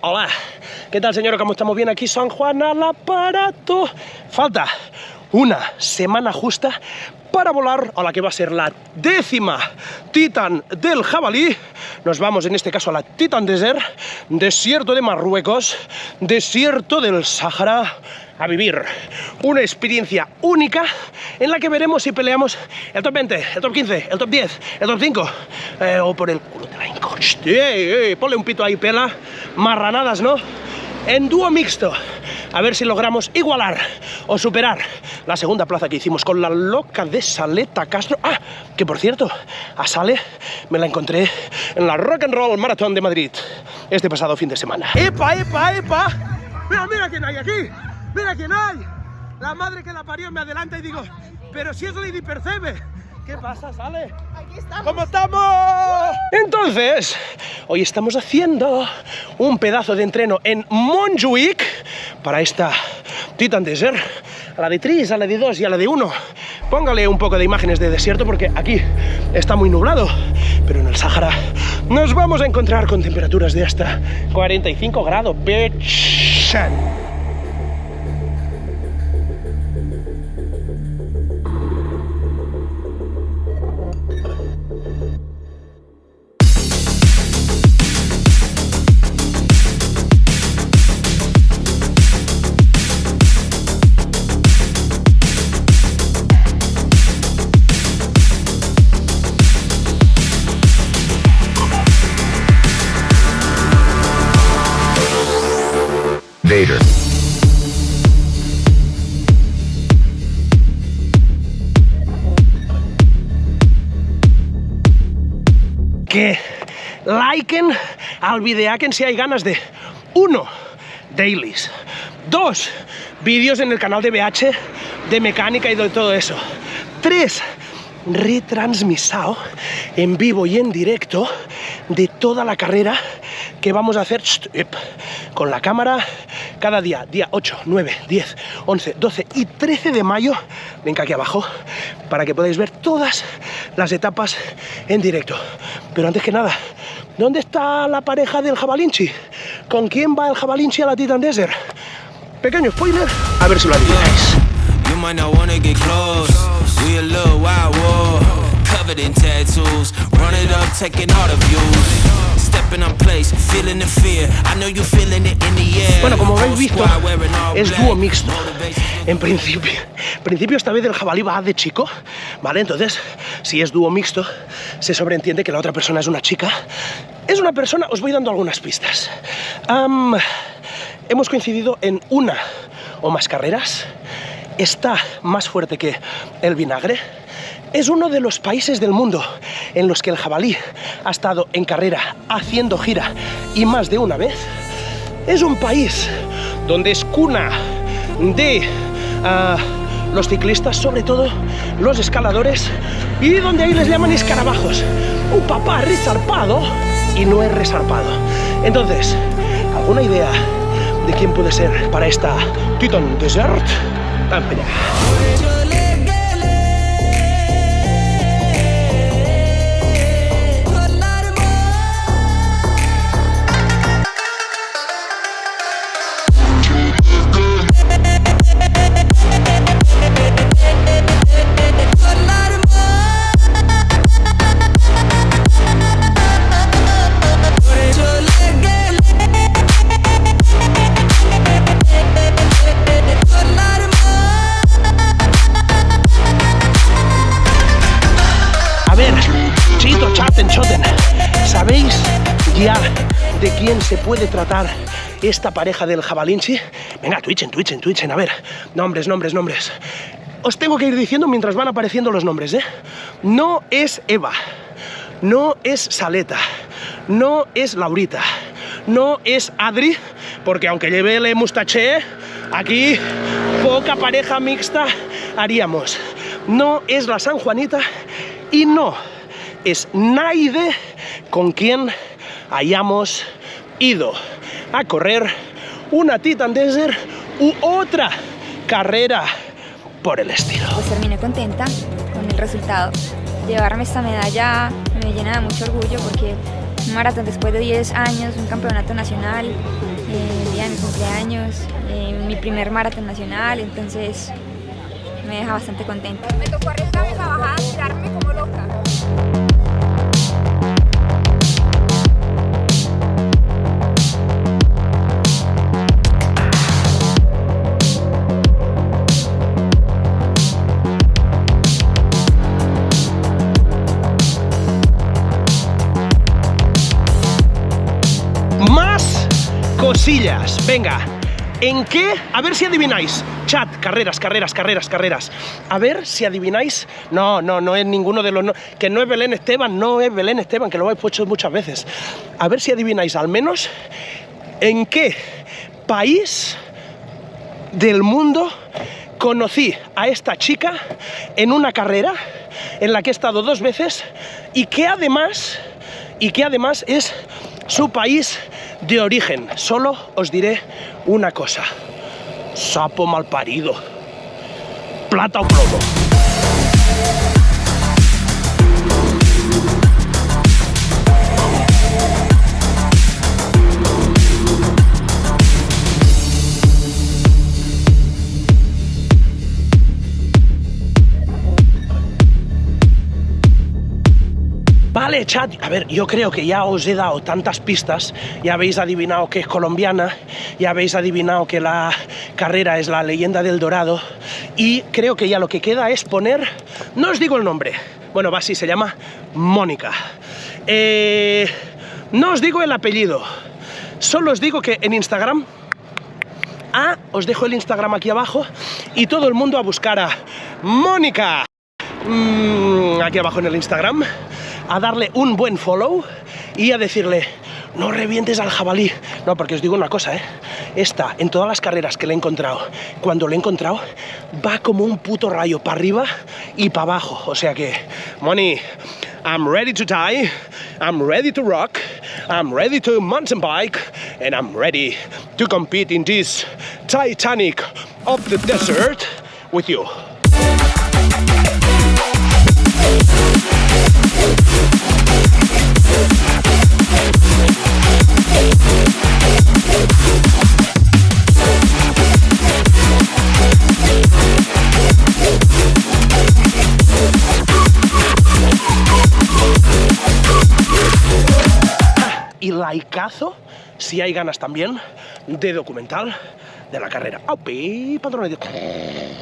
Hola. ¿Qué tal, señor? ¿Cómo estamos bien aquí? San Juan al aparato. Falta una semana justa para volar a la que va a ser la décima Titan del jabalí. Nos vamos en este caso a la Titan Desert, desierto de Marruecos, desierto del Sahara, a vivir una experiencia única en la que veremos si peleamos el top 20, el top 15, el top 10, el top 5 eh, o por el culo de la eh, ponle un pito ahí, pela. Marranadas, ¿no? En dúo mixto. A ver si logramos igualar o superar la segunda plaza que hicimos con la loca de Saleta Castro. Ah, que por cierto, a Sale me la encontré en la Rock and Roll Marathon de Madrid este pasado fin de semana. ¡Epa, epa, epa! ¡Mira, mira quién hay aquí! ¡Mira quién hay! La madre que la parió me adelanta y digo, pero si es Lady Percebe. ¿Qué pasa, Sale? Aquí estamos. ¿Cómo estamos? Entonces, hoy estamos haciendo un pedazo de entreno en Montjuic para esta Titan Desert. A la de 3, a la de 2 y a la de 1. Póngale un poco de imágenes de desierto porque aquí está muy nublado. Pero en el Sahara nos vamos a encontrar con temperaturas de hasta 45 grados. Bitch. Que liken al videaken si hay ganas de uno, dailies, dos, vídeos en el canal de BH de mecánica y de todo eso, tres, retransmisado en vivo y en directo de toda la carrera que vamos a hacer con la cámara cada día, día 8, 9, 10, 11, 12 y 13 de mayo, venga aquí abajo, para que podáis ver todas las etapas en directo. Pero antes que nada, ¿dónde está la pareja del jabalinchi? ¿Con quién va el jabalinchi a la Titan Desert? Pequeño spoiler, a ver si lo adivináis. Bueno, como habéis visto, es dúo mixto. En principio, en principio esta vez el jabalí va de chico, ¿vale? Entonces, si es dúo mixto, se sobreentiende que la otra persona es una chica. Es una persona, os voy dando algunas pistas. Hemos coincidido en una o más carreras. Está más fuerte que el vinagre. Es uno de los países del mundo en los que el jabalí ha estado en carrera haciendo gira y más de una vez. Es un país donde es cuna de ah, los ciclistas, sobre todo los escaladores, y donde ahí les llaman escarabajos. Un papá resarpado y no es resarpado. Entonces, ¿alguna idea de quién puede ser para esta Titan Desert? Vamos allá. Chito, chaten, choten. ¿Sabéis ya de quién se puede tratar esta pareja del jabalinchi? Venga, twitchen, twitchen, twitchen. A ver, nombres, nombres, nombres. Os tengo que ir diciendo mientras van apareciendo los nombres, ¿eh? No es Eva, no es Saleta, no es Laurita, no es Adri, porque aunque lleve el mustache, aquí poca pareja mixta haríamos. No es la San Juanita y no es Naide con quien hayamos ido a correr una Titan Desert u otra carrera por el estilo. Pues terminé contenta con el resultado. Llevarme esta medalla me llena de mucho orgullo porque un maratón después de 10 años, un campeonato nacional, eh, el día de mi cumpleaños, eh, mi primer maratón nacional, entonces me deja bastante contenta. Me tocó arriesgarme la bajada, tirarme Venga, ¿en qué? A ver si adivináis. Chat, carreras, carreras, carreras, carreras. A ver si adivináis. No, no, no es ninguno de los. que no es Belén Esteban, no es Belén Esteban, que lo habéis puesto muchas veces. A ver si adivináis al menos en qué país del mundo conocí a esta chica en una carrera en la que he estado dos veces y que además y que además es su país de origen. Solo os diré una cosa. Sapo malparido. Plata o plomo. Vale, chat. A ver, yo creo que ya os he dado tantas pistas. Ya habéis adivinado que es colombiana. Ya habéis adivinado que la carrera es la leyenda del Dorado. Y creo que ya lo que queda es poner. No os digo el nombre. Bueno, va así, se llama Mónica. Eh, no os digo el apellido. Solo os digo que en Instagram Ah, os dejo el Instagram aquí abajo y todo el mundo a buscar a Mónica. Mm, aquí abajo en el Instagram, a darle un buen follow y a decirle, no revientes al jabalí. No, porque os digo una cosa, ¿eh? Esta, en todas las carreras que le he encontrado, cuando le he encontrado, va como un puto rayo para arriba y para abajo. O sea que, Moni, I'm ready to die, I'm ready to rock, I'm ready to mountain bike, and I'm ready to compete in this Titanic of the desert with you. Y laicazo, si hay ganas también, de documental de la carrera. ¡Aupi! Patrones.